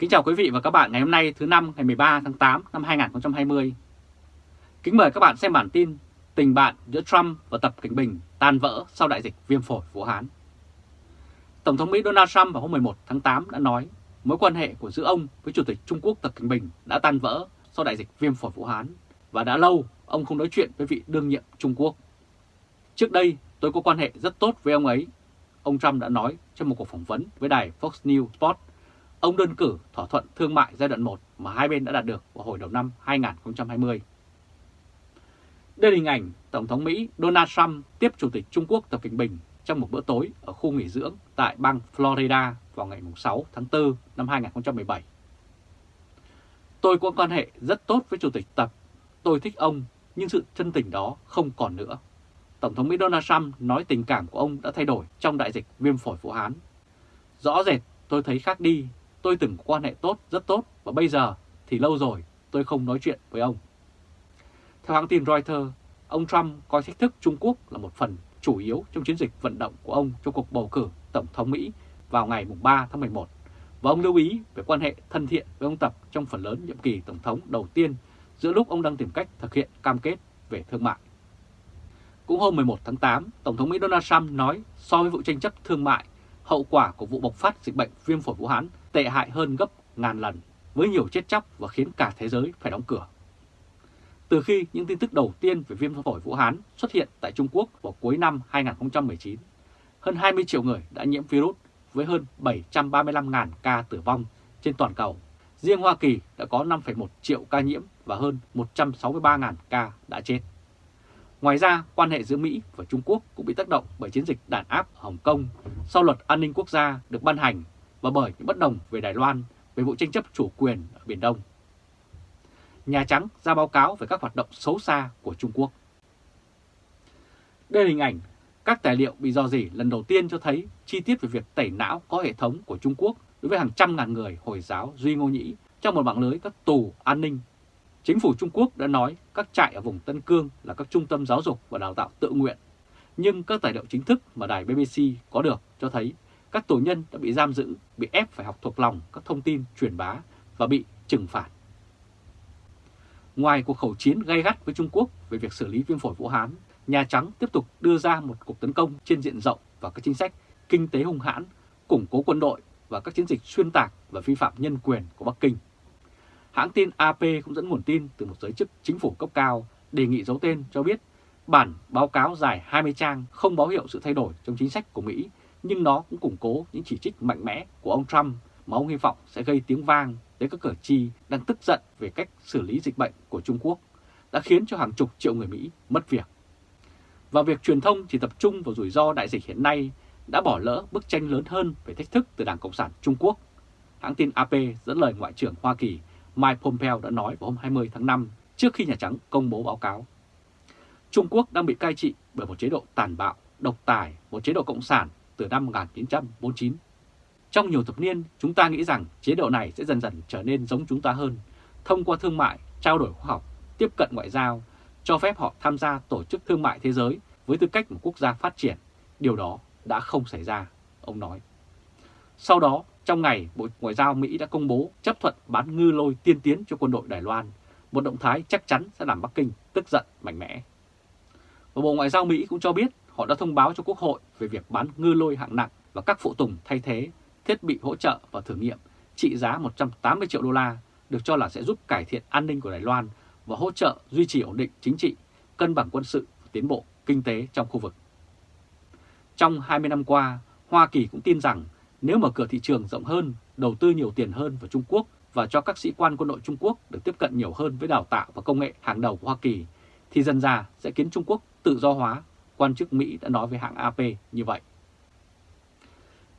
Kính chào quý vị và các bạn ngày hôm nay thứ năm ngày 13 tháng 8 năm 2020. Kính mời các bạn xem bản tin Tình bạn giữa Trump và Tập Cảnh Bình tan vỡ sau đại dịch viêm phổi Vũ Hán. Tổng thống Mỹ Donald Trump vào hôm 11 tháng 8 đã nói mối quan hệ của giữa ông với Chủ tịch Trung Quốc Tập Cảnh Bình đã tan vỡ sau đại dịch viêm phổi Vũ Hán và đã lâu ông không nói chuyện với vị đương nhiệm Trung Quốc. Trước đây tôi có quan hệ rất tốt với ông ấy, ông Trump đã nói trong một cuộc phỏng vấn với đài Fox News Sport ông đơn cử thỏa thuận thương mại giai đoạn 1 mà hai bên đã đạt được vào hồi đầu năm 2020. Đây là hình ảnh Tổng thống Mỹ Donald Trump tiếp Chủ tịch Trung Quốc Tập Cận Bình trong một bữa tối ở khu nghỉ dưỡng tại bang Florida vào ngày 6 tháng 4 năm 2017. Tôi có quan hệ rất tốt với Chủ tịch Tập, tôi thích ông, nhưng sự chân tình đó không còn nữa. Tổng thống Mỹ Donald Trump nói tình cảm của ông đã thay đổi trong đại dịch viêm phổi Vũ Hán. Rõ rệt tôi thấy khác đi tôi từng có quan hệ tốt, rất tốt và bây giờ thì lâu rồi tôi không nói chuyện với ông. Theo hãng tin Reuters, ông Trump coi thách thức Trung Quốc là một phần chủ yếu trong chiến dịch vận động của ông cho cuộc bầu cử Tổng thống Mỹ vào ngày 3 tháng 11 và ông lưu ý về quan hệ thân thiện với ông Tập trong phần lớn nhiệm kỳ Tổng thống đầu tiên giữa lúc ông đang tìm cách thực hiện cam kết về thương mại. Cũng hôm 11 tháng 8, Tổng thống Mỹ Donald Trump nói so với vụ tranh chấp thương mại, hậu quả của vụ bộc phát dịch bệnh viêm phổi Vũ Hán tệ hại hơn gấp ngàn lần, với nhiều chết chóc và khiến cả thế giới phải đóng cửa. Từ khi những tin tức đầu tiên về viêm phổi Vũ Hán xuất hiện tại Trung Quốc vào cuối năm 2019, hơn 20 triệu người đã nhiễm virus với hơn 735.000 ca tử vong trên toàn cầu. Riêng Hoa Kỳ đã có 5,1 triệu ca nhiễm và hơn 163.000 ca đã chết. Ngoài ra, quan hệ giữa Mỹ và Trung Quốc cũng bị tác động bởi chiến dịch đàn áp ở Hồng Kông sau luật an ninh quốc gia được ban hành và bởi những bất đồng về Đài Loan, về vụ tranh chấp chủ quyền ở Biển Đông. Nhà Trắng ra báo cáo về các hoạt động xấu xa của Trung Quốc. Đây là hình ảnh các tài liệu bị dò dỉ lần đầu tiên cho thấy chi tiết về việc tẩy não có hệ thống của Trung Quốc đối với hàng trăm ngàn người Hồi giáo Duy Ngô Nhĩ trong một mạng lưới các tù an ninh. Chính phủ Trung Quốc đã nói các trại ở vùng Tân Cương là các trung tâm giáo dục và đào tạo tự nguyện. Nhưng các tài liệu chính thức mà đài BBC có được cho thấy các tù nhân đã bị giam giữ, bị ép phải học thuộc lòng các thông tin truyền bá và bị trừng phạt. Ngoài cuộc khẩu chiến gay gắt với Trung Quốc về việc xử lý viêm phổi Vũ Hán, Nhà Trắng tiếp tục đưa ra một cuộc tấn công trên diện rộng và các chính sách kinh tế hung hãn, củng cố quân đội và các chiến dịch xuyên tạc và vi phạm nhân quyền của Bắc Kinh. Hãng tin AP cũng dẫn nguồn tin từ một giới chức chính phủ cấp cao đề nghị giấu tên cho biết bản báo cáo dài 20 trang không báo hiệu sự thay đổi trong chính sách của Mỹ nhưng nó cũng củng cố những chỉ trích mạnh mẽ của ông Trump mà ông hy vọng sẽ gây tiếng vang tới các cử tri đang tức giận về cách xử lý dịch bệnh của Trung Quốc, đã khiến cho hàng chục triệu người Mỹ mất việc. Và việc truyền thông chỉ tập trung vào rủi ro đại dịch hiện nay đã bỏ lỡ bức tranh lớn hơn về thách thức từ Đảng Cộng sản Trung Quốc. Hãng tin AP dẫn lời Ngoại trưởng Hoa Kỳ Mike Pompeo đã nói vào hôm 20 tháng 5 trước khi Nhà Trắng công bố báo cáo. Trung Quốc đang bị cai trị bởi một chế độ tàn bạo, độc tài, một chế độ cộng sản từ năm 1949. Trong nhiều thập niên, chúng ta nghĩ rằng chế độ này sẽ dần dần trở nên giống chúng ta hơn, thông qua thương mại, trao đổi khoa học, tiếp cận ngoại giao, cho phép họ tham gia tổ chức thương mại thế giới với tư cách một quốc gia phát triển. Điều đó đã không xảy ra, ông nói. Sau đó, trong ngày, Bộ Ngoại giao Mỹ đã công bố chấp thuận bán ngư lôi tiên tiến cho quân đội Đài Loan, một động thái chắc chắn sẽ làm Bắc Kinh tức giận mạnh mẽ. Và Bộ Ngoại giao Mỹ cũng cho biết họ đã thông báo cho Quốc hội về việc bán ngư lôi hạng nặng và các phụ tùng thay thế, thiết bị hỗ trợ và thử nghiệm trị giá 180 triệu đô la được cho là sẽ giúp cải thiện an ninh của Đài Loan và hỗ trợ duy trì ổn định chính trị, cân bằng quân sự và tiến bộ kinh tế trong khu vực. Trong 20 năm qua, Hoa Kỳ cũng tin rằng nếu mở cửa thị trường rộng hơn, đầu tư nhiều tiền hơn vào Trung Quốc và cho các sĩ quan quân đội Trung Quốc được tiếp cận nhiều hơn với đào tạo và công nghệ hàng đầu của Hoa Kỳ, thì dần ra sẽ khiến Trung Quốc tự do hóa quan chức Mỹ đã nói với hãng AP như vậy.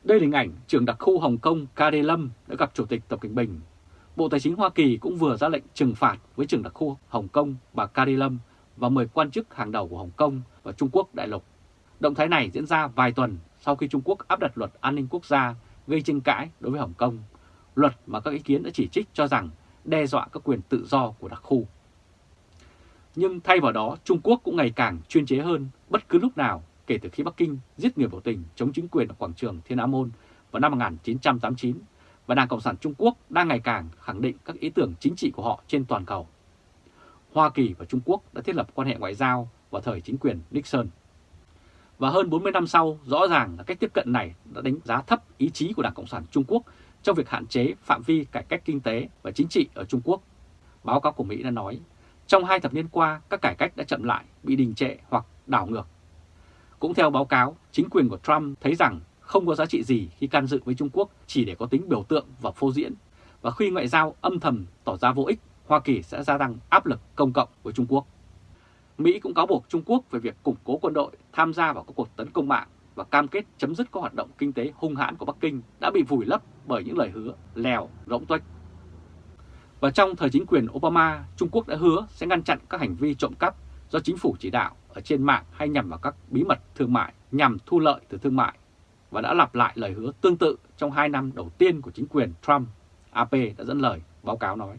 Đây là hình ảnh trưởng đặc khu Hồng Kông Carey Lâm đã gặp Chủ tịch Tập Cận Bình. Bộ Tài chính Hoa Kỳ cũng vừa ra lệnh trừng phạt với trưởng đặc khu Hồng Kông bà Carey Lâm và 10 quan chức hàng đầu của Hồng Kông và Trung Quốc đại lục. Động thái này diễn ra vài tuần sau khi Trung Quốc áp đặt luật an ninh quốc gia gây tranh cãi đối với Hồng Kông, luật mà các ý kiến đã chỉ trích cho rằng đe dọa các quyền tự do của đặc khu. Nhưng thay vào đó, Trung Quốc cũng ngày càng chuyên chế hơn bất cứ lúc nào kể từ khi Bắc Kinh giết người biểu tình chống chính quyền ở quảng trường Thiên Á Môn vào năm 1989 và Đảng Cộng sản Trung Quốc đang ngày càng khẳng định các ý tưởng chính trị của họ trên toàn cầu. Hoa Kỳ và Trung Quốc đã thiết lập quan hệ ngoại giao vào thời chính quyền Nixon. Và hơn 40 năm sau, rõ ràng là cách tiếp cận này đã đánh giá thấp ý chí của Đảng Cộng sản Trung Quốc trong việc hạn chế phạm vi cải cách kinh tế và chính trị ở Trung Quốc. Báo cáo của Mỹ đã nói, trong hai thập niên qua, các cải cách đã chậm lại, bị đình trệ hoặc đảo ngược. Cũng theo báo cáo, chính quyền của Trump thấy rằng không có giá trị gì khi can dự với Trung Quốc chỉ để có tính biểu tượng và phô diễn. Và khi ngoại giao âm thầm tỏ ra vô ích, Hoa Kỳ sẽ gia tăng áp lực công cộng với Trung Quốc. Mỹ cũng cáo buộc Trung Quốc về việc củng cố quân đội tham gia vào các cuộc tấn công mạng và cam kết chấm dứt các hoạt động kinh tế hung hãn của Bắc Kinh đã bị vùi lấp bởi những lời hứa lèo, rỗng tuếch. Và trong thời chính quyền Obama, Trung Quốc đã hứa sẽ ngăn chặn các hành vi trộm cắp do chính phủ chỉ đạo ở trên mạng hay nhằm vào các bí mật thương mại nhằm thu lợi từ thương mại và đã lặp lại lời hứa tương tự trong 2 năm đầu tiên của chính quyền Trump, AP đã dẫn lời báo cáo nói.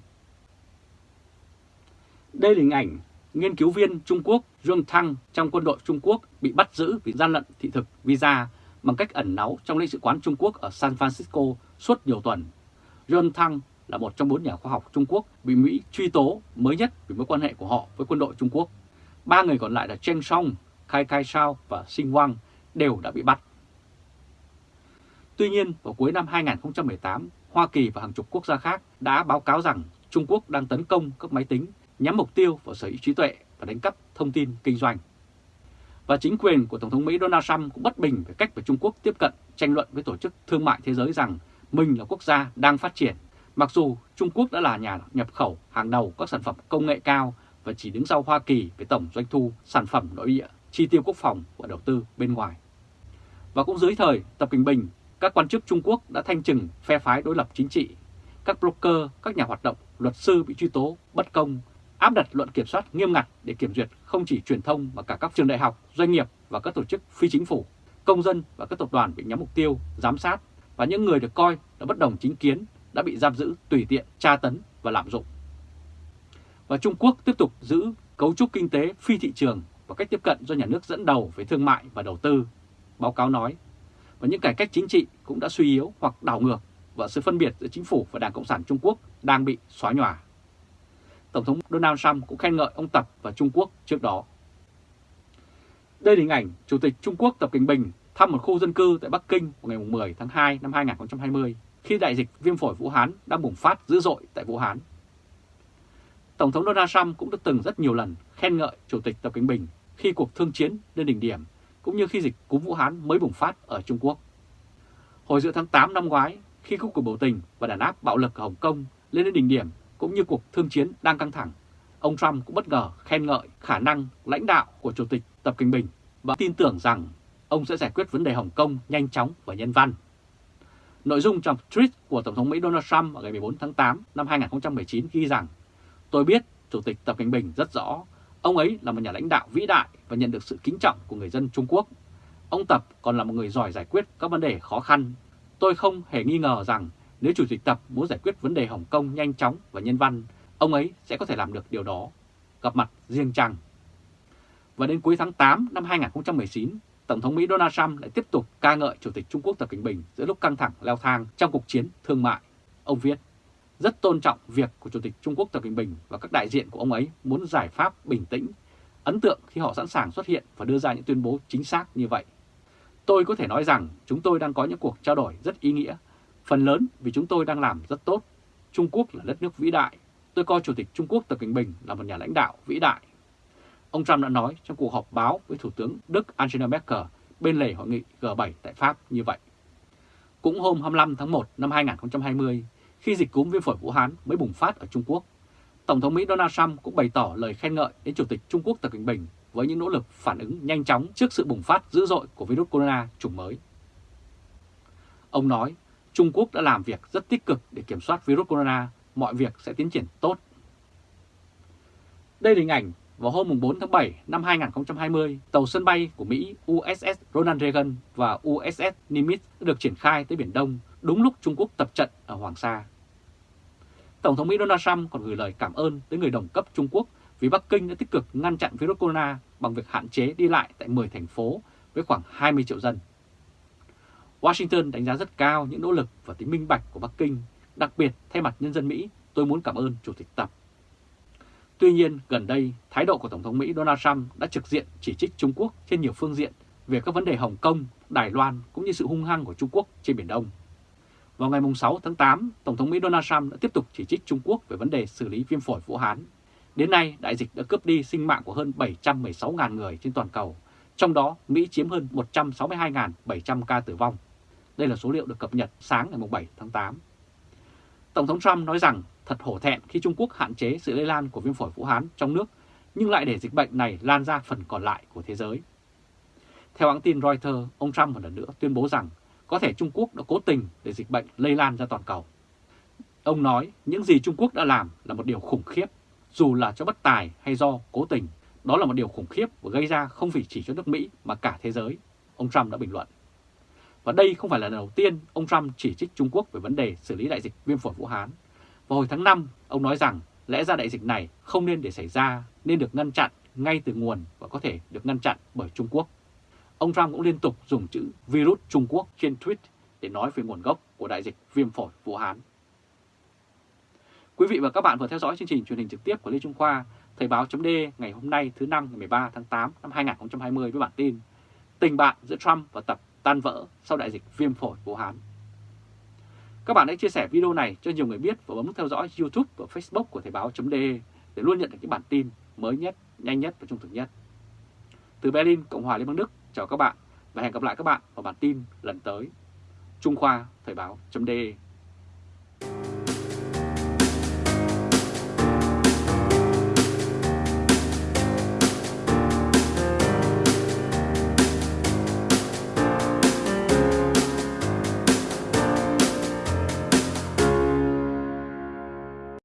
Đây là hình ảnh nghiên cứu viên Trung Quốc Dương Thăng trong quân đội Trung Quốc bị bắt giữ vì gian lận thị thực visa bằng cách ẩn náu trong lãnh sự quán Trung Quốc ở San Francisco suốt nhiều tuần. Dương Thăng là một trong bốn nhà khoa học Trung Quốc bị Mỹ truy tố mới nhất vì mối quan hệ của họ với quân đội Trung Quốc. Ba người còn lại là Chen Song, Kai Kai Shao và Xin Wang đều đã bị bắt. Tuy nhiên, vào cuối năm 2018, Hoa Kỳ và hàng chục quốc gia khác đã báo cáo rằng Trung Quốc đang tấn công các máy tính nhắm mục tiêu vào sở hữu trí tuệ và đánh cắp thông tin kinh doanh. Và chính quyền của Tổng thống Mỹ Donald Trump cũng bất bình về cách mà Trung Quốc tiếp cận tranh luận với Tổ chức Thương mại Thế giới rằng mình là quốc gia đang phát triển, mặc dù Trung Quốc đã là nhà nhập khẩu hàng đầu các sản phẩm công nghệ cao và chỉ đứng sau Hoa Kỳ với tổng doanh thu sản phẩm nội địa, chi tiêu quốc phòng và đầu tư bên ngoài. Và cũng dưới thời Tập Kinh Bình, các quan chức Trung Quốc đã thanh trừng phe phái đối lập chính trị, các broker, các nhà hoạt động, luật sư bị truy tố bất công áp đặt luận kiểm soát nghiêm ngặt để kiểm duyệt không chỉ truyền thông mà cả các trường đại học, doanh nghiệp và các tổ chức phi chính phủ, công dân và các tập đoàn bị nhắm mục tiêu, giám sát và những người được coi là bất đồng chính kiến đã bị giam giữ tùy tiện, tra tấn và lạm dụng. Và Trung Quốc tiếp tục giữ cấu trúc kinh tế phi thị trường và cách tiếp cận do nhà nước dẫn đầu về thương mại và đầu tư, báo cáo nói. Và những cải cách chính trị cũng đã suy yếu hoặc đảo ngược và sự phân biệt giữa chính phủ và Đảng Cộng sản Trung Quốc đang bị xóa nhòa. Tổng thống Donald Trump cũng khen ngợi ông Tập và Trung Quốc trước đó. Đây là hình ảnh Chủ tịch Trung Quốc Tập Cảnh Bình thăm một khu dân cư tại Bắc Kinh vào ngày 10 tháng 2 năm 2020 khi đại dịch viêm phổi Vũ Hán đang bùng phát dữ dội tại Vũ Hán. Tổng thống Donald Trump cũng đã từng rất nhiều lần khen ngợi Chủ tịch Tập Cận Bình khi cuộc thương chiến lên đỉnh điểm cũng như khi dịch cúm Vũ Hán mới bùng phát ở Trung Quốc. Hồi giữa tháng 8 năm ngoái, khi các cuộc biểu tình và đàn áp bạo lực ở Hồng Kông lên đến đỉnh điểm cũng như cuộc thương chiến đang căng thẳng, ông Trump cũng bất ngờ khen ngợi khả năng lãnh đạo của Chủ tịch Tập Cận Bình và tin tưởng rằng ông sẽ giải quyết vấn đề Hồng Kông nhanh chóng và nhân văn. Nội dung trong tweet của Tổng thống Mỹ Donald Trump vào ngày 14 tháng 8 năm 2019 ghi rằng Tôi biết Chủ tịch Tập Cận Bình rất rõ, ông ấy là một nhà lãnh đạo vĩ đại và nhận được sự kính trọng của người dân Trung Quốc. Ông Tập còn là một người giỏi giải quyết các vấn đề khó khăn. Tôi không hề nghi ngờ rằng nếu Chủ tịch Tập muốn giải quyết vấn đề Hồng Kông nhanh chóng và nhân văn, ông ấy sẽ có thể làm được điều đó. Gặp mặt riêng chăng. Và đến cuối tháng 8 năm 2019, Tổng thống Mỹ Donald Trump lại tiếp tục ca ngợi Chủ tịch Trung Quốc Tập Cận Bình giữa lúc căng thẳng leo thang trong cuộc chiến thương mại. Ông viết, rất tôn trọng việc của Chủ tịch Trung Quốc Tập Cận Bình và các đại diện của ông ấy muốn giải pháp bình tĩnh, ấn tượng khi họ sẵn sàng xuất hiện và đưa ra những tuyên bố chính xác như vậy. Tôi có thể nói rằng chúng tôi đang có những cuộc trao đổi rất ý nghĩa Phần lớn vì chúng tôi đang làm rất tốt. Trung Quốc là đất nước vĩ đại. Tôi coi Chủ tịch Trung Quốc Tập Cận Bình là một nhà lãnh đạo vĩ đại. Ông Trump đã nói trong cuộc họp báo với Thủ tướng Đức Angela Merkel bên lề hội nghị G7 tại Pháp như vậy. Cũng hôm 25 tháng 1 năm 2020, khi dịch cúm viêm phổi Vũ Hán mới bùng phát ở Trung Quốc, Tổng thống Mỹ Donald Trump cũng bày tỏ lời khen ngợi đến Chủ tịch Trung Quốc Tập Cận Bình với những nỗ lực phản ứng nhanh chóng trước sự bùng phát dữ dội của virus corona chủng mới. Ông nói, Trung Quốc đã làm việc rất tích cực để kiểm soát virus corona, mọi việc sẽ tiến triển tốt. Đây là hình ảnh vào hôm 4 tháng 7 năm 2020, tàu sân bay của Mỹ USS Ronald Reagan và USS Nimitz đã được triển khai tới Biển Đông đúng lúc Trung Quốc tập trận ở Hoàng Sa. Tổng thống Mỹ Donald Trump còn gửi lời cảm ơn tới người đồng cấp Trung Quốc vì Bắc Kinh đã tích cực ngăn chặn virus corona bằng việc hạn chế đi lại tại 10 thành phố với khoảng 20 triệu dân. Washington đánh giá rất cao những nỗ lực và tính minh bạch của Bắc Kinh, đặc biệt thay mặt nhân dân Mỹ, tôi muốn cảm ơn Chủ tịch Tập. Tuy nhiên, gần đây, thái độ của Tổng thống Mỹ Donald Trump đã trực diện chỉ trích Trung Quốc trên nhiều phương diện về các vấn đề Hồng Kông, Đài Loan cũng như sự hung hăng của Trung Quốc trên Biển Đông. Vào ngày 6 tháng 8, Tổng thống Mỹ Donald Trump đã tiếp tục chỉ trích Trung Quốc về vấn đề xử lý viêm phổi Vũ Hán. Đến nay, đại dịch đã cướp đi sinh mạng của hơn 716.000 người trên toàn cầu, trong đó Mỹ chiếm hơn 162.700 ca tử vong. Đây là số liệu được cập nhật sáng ngày 7 tháng 8. Tổng thống Trump nói rằng thật hổ thẹn khi Trung Quốc hạn chế sự lây lan của viêm phổi Vũ Hán trong nước, nhưng lại để dịch bệnh này lan ra phần còn lại của thế giới. Theo hãng tin Reuters, ông Trump một lần nữa tuyên bố rằng có thể Trung Quốc đã cố tình để dịch bệnh lây lan ra toàn cầu. Ông nói những gì Trung Quốc đã làm là một điều khủng khiếp, dù là cho bất tài hay do cố tình. Đó là một điều khủng khiếp và gây ra không chỉ cho nước Mỹ mà cả thế giới, ông Trump đã bình luận. Và đây không phải là lần đầu tiên ông Trump chỉ trích Trung Quốc về vấn đề xử lý đại dịch viêm phổi Vũ Hán. Vào hồi tháng 5, ông nói rằng lẽ ra đại dịch này không nên để xảy ra, nên được ngăn chặn ngay từ nguồn và có thể được ngăn chặn bởi Trung Quốc. Ông Trump cũng liên tục dùng chữ virus Trung Quốc trên tweet để nói về nguồn gốc của đại dịch viêm phổi Vũ Hán. Quý vị và các bạn vừa theo dõi chương trình truyền hình trực tiếp của Lê Trung Khoa, Thời báo chấm ngày hôm nay thứ năm ngày 13 tháng 8 năm 2020 với bản tin Tình bạn giữa Trump và Tập tan vỡ sau đại dịch viêm phổi Vũ Hán. Các bạn hãy chia sẻ video này cho nhiều người biết và bấm theo dõi YouTube và Facebook của Thời báo.de để luôn nhận được những bản tin mới nhất, nhanh nhất và trung thực nhất. Từ Berlin, Cộng hòa Liên bang Đức, chào các bạn và hẹn gặp lại các bạn vào bản tin lần tới. Trung Khoa Thời báo.de